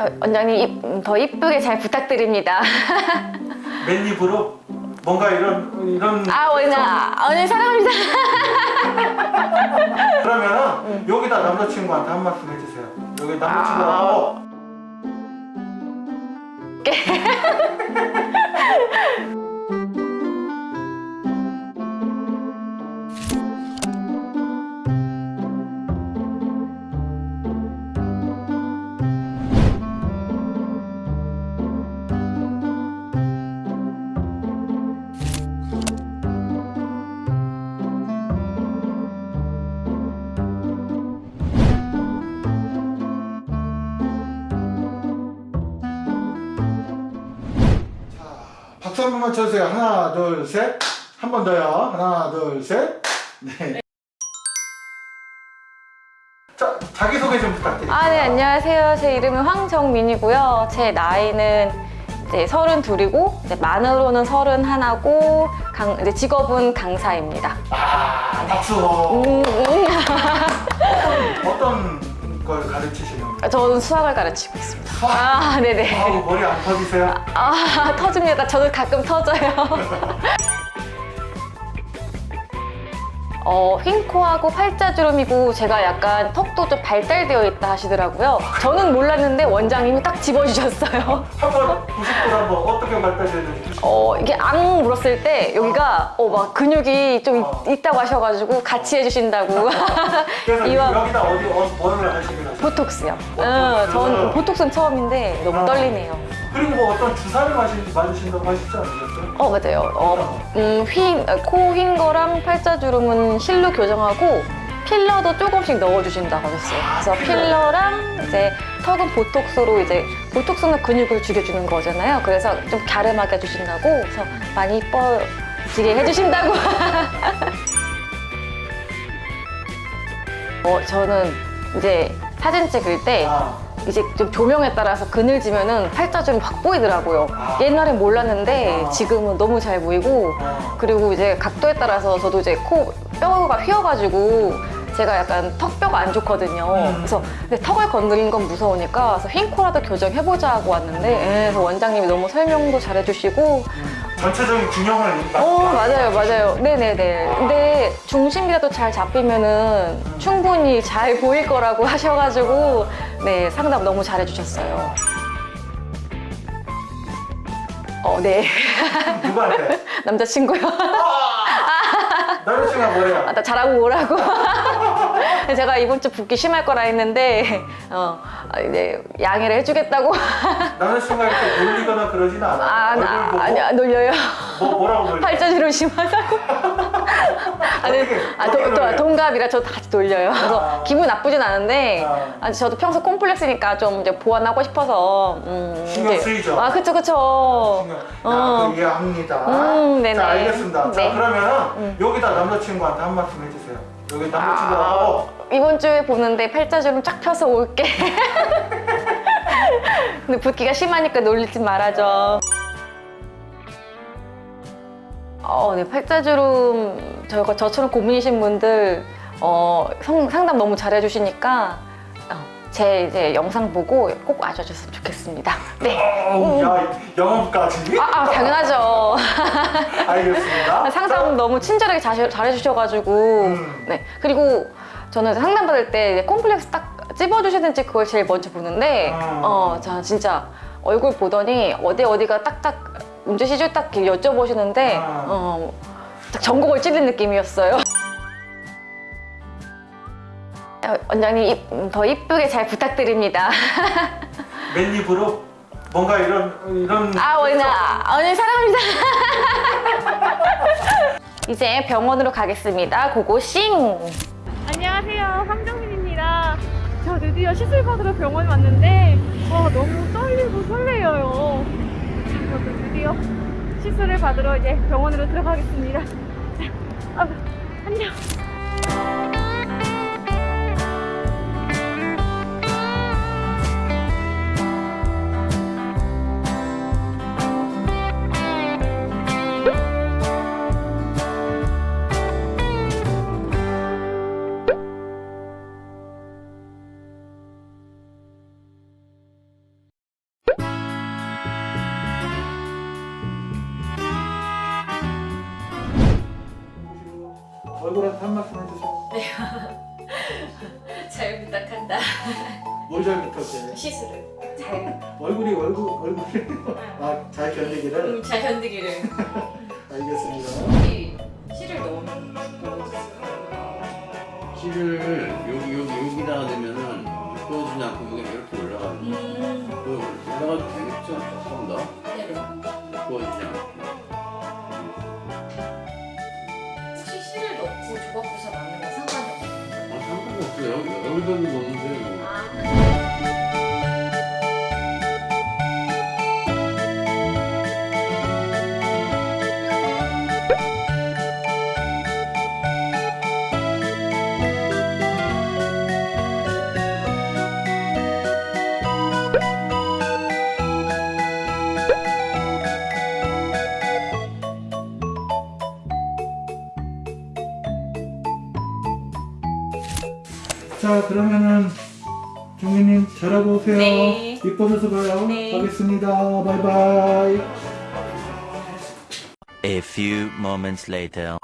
어, 원장님 이- 더 이쁘게 잘 부탁드립니다. 맨입으로 뭔가 이런 이런 아 원장 오늘 사랑합니다. 그러면은 여기다 남자친구한테 한 말씀 해주세요. 여기 남자친구하고 박수 한 번만 쳐주세요. 하나, 둘, 셋. 한 번 더요. 하나, 둘, 셋. 네. 자, 자기소개 좀 부탁드립니다. 아 네 안녕하세요. 제 이름은 황정민이고요. 제 나이는 이제 서른 둘이고 이제 만으로는 서른 하나고 강, 이제 직업은 강사입니다. 아, 박수. 음, 음. 어떤 걸 가르치시는 거예요? 저는 수학을 가르치고 있습니다. 수학? 아 네네. 아우, 머리 안 터지세요? 아 터집니다. 저도 가끔 터져요. 어, 흰 코하고 팔자주름이고 제가 약간 턱도 좀 발달되어 있다 하시더라고요. 저는 몰랐는데 원장님이 딱 집어주셨어요. 한번 90도 한번 어떻게 발달되는지 어, 이게 앙 물었을 때 여기가 어, 막 근육이 좀 있- 어. 있다고 하셔가지고 같이 해주신다고. 그래서 이왕 여기다 어디 어, 뭐를 하세요? 보톡스요. 응, 전 보톡스는 처음인데 너무 아. 떨리네요. 그리고 뭐 어떤 주사를 마시, 맞으신다고 하시지 않으셨어요? 어 맞아요. 어, 음, 휜, 코휜 거랑 팔자 주름은 실로 교정하고 필러도 조금씩 넣어주신다고 하셨어요. 그래서 필러랑 이제 턱은 보톡스로 이제 보톡스는 근육을 죽여주는 거잖아요. 그래서 좀 갸름하게 해주신다고 그래서 많이 이뻐지게 해주신다고. 어 저는 이제 사진 찍을 때 아, 이제 좀 조명에 따라서 그늘지면은 팔자주름 확 보이더라고요. 아. 옛날엔 몰랐는데 아. 지금은 너무 잘 보이고 어. 그리고 이제 각도에 따라서 저도 이제 코 뼈가 휘어가지고 제가 약간 턱뼈가 안 좋거든요. 음. 그래서 턱을 건드리는 건 무서우니까 그래서 흰 코라도 교정해보자 하고 왔는데 예, 그래서 원장님이 너무 설명도 잘해주시고 전체적인 균형을 어 맞아요 맞아요. 네네네. 근데 중심이라도 잘 잡히면은 충분히 잘 보일 거라고 하셔가지고 네 상담 너무 잘해주셨어요. 어네. 누구한테? 남자친구요. 남자친구가 뭐래요? 아, 나 잘하고 오라고 제가 이번 주 붓기 심할 거라 했는데 어 아, 이제 양해를 해주겠다고 남자친구가 이렇게 놀리거나 그러지는 않아요? 아, 얼굴 나, 보고 아니 안 놀려요 뭐, 뭐라고 놀려요? 팔자주름 심하다고 아니 어떻게, 아, 도, 도? 동갑이라 저도 같이 놀려요 그래서 아. 기분 나쁘진 않은데 아. 아, 저도 평소 콤플렉스니까 좀 이제 보완하고 싶어서 음, 신경 쓰이죠? 아 그쵸 그쵸 신경- 어. 아, 그 이해합니다. 음, 네네. 자, 알겠습니다. 네. 자, 그러면은 여기다 남자친구한테 한 말씀 해주세요. 여기 남자친구하고 이번 주에 보는데 팔자주름 쫙 펴서 올게 근데 붓기가 심하니까 놀리지 말아줘 어, 네, 팔자주름 저가 저처럼 고민이신 분들 어, 성- 상담 너무 잘해주시니까 어, 제 이제 영상 보고 꼭 와주셨으면 좋겠습니다. 네. 어우, 야, 영업까지? 아, 아, 당연하죠. 알겠습니다. 상담 너무 친절하게 잘- 잘해주셔가지고 음. 네 그리고 저는 상담 받을 때 콤플렉스 딱 찝어주시는지 그걸 제일 먼저 보는데 음. 어, 저 진짜 얼굴 보더니 어디 어디가 딱딱 문제시죠 딱 이렇게 여쭤보시는데 음. 어, 딱 전곡을 찌른 느낌이었어요. 어, 원장님 이- 더 이쁘게 잘 부탁드립니다. 맨입으로 뭔가 이런 이런 아 원장 오늘 사랑합니다. 이제 병원으로 가겠습니다. 고고싱. 안녕하세요. 황정민입니다. 저 드디어 시술 받으러 병원 왔는데 어, 너무 떨리고 설레요. 저도 드디어 시술을 받으러 이제 병원으로 들어가겠습니다. 아, 안녕. 얼굴한테 한 말씀 해주세요. 잘 부탁한다. 뭘 잘 부탁해. 시술을 잘, 얼굴이 얼굴 얼굴이 아잘 견디기를 음, 잘 견디기를. 알겠습니다. 이 실을 너무 실을 여기 여기 여기다가 대면은 부어지지 않고 여기 이렇게 올라가는 거. 음, 그 올라가도 되겠죠? 조금 더 네네. 부어지지 않고. 조각부사 맞는 거 상관이 없나요? 아 상관없어요. 여기 여기다 넣는데 뭐. 아, 자 그러면은 종이님 잘하고 오세요. 네. 이뻐져서 봐요. 네. 가겠습니다. 바이바이. A few moments later.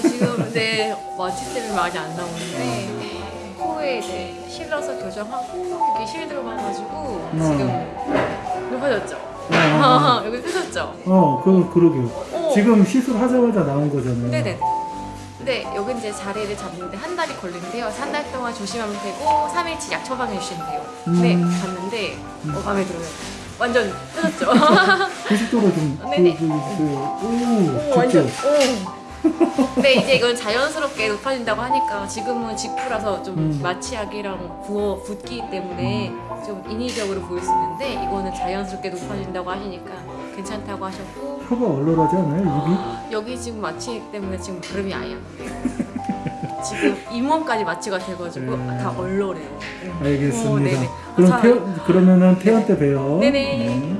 어, 저 지금 이제 마취 때문에 많이 안 나오는데 코에 이제 실러서 교정하고 여기 실 들어가가지고 지금 높아졌죠? 어, 여기 펴졌죠? 어, 그 그러게요. 어. 지금 시술하자마자 나온 거잖아요. 네네. 근데 여기 이제 자리를 잡는데 한 달이 걸린대요. 그래서 한달 동안 조심하면 되고 3일치 약 처방해 주시면 돼요. 네, 음. 봤는데 어, 마음에 들어요. 완전 펴졌죠? 90도로 좀. 네네. 그, 그, 그, 오, 오, 완전. 좋죠. 오. 근데 이제 이건 자연스럽게 높아진다고 하니까 지금은 직후라서 좀 음. 마취약이랑 부어 붓기 때문에 좀 인위적으로 보일 수 있는데 이거는 자연스럽게 높아진다고 하시니까 괜찮다고 하셨고 혀가 얼얼하지 않아요? 여기 지금 마취액 때문에 지금 발음이 아예 안 돼요. 지금 잇몸까지 마취가 돼가지고 음. 다 얼얼해요. 입이? 알겠습니다. 어, 네네. 그럼 자, 태연, 그러면은 태연 때 봬요. 네네.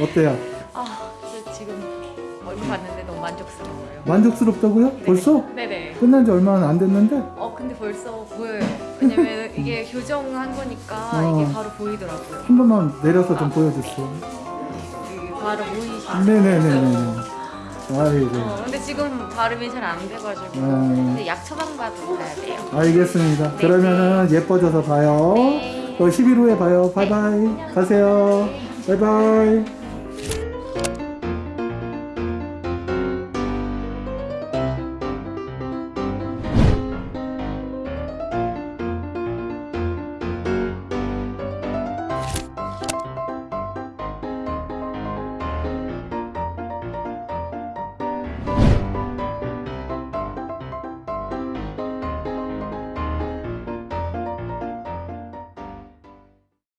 어때요? 아, 지금 얼굴 봤는데 너무 만족스러워요. 만족스럽다고요? 벌써? 네네. 끝난 지 얼마 안 됐는데? 어 근데 벌써 보여요. 왜냐면 이게 교정한 거니까 어. 이게 바로 보이더라고요. 한 번만 내려서 좀 보여주세요. 이게 바로 보이시죠? 네네네네. 아이고. 어, 근데 지금 발음이 잘 안 돼가지고 음. 근데 약 처방받고 가야 돼요. 알겠습니다. 네, 그러면은 예뻐져서 봐요. 네. 또 10일 후에 봐요. 바이바이. 가세요. 바이바이.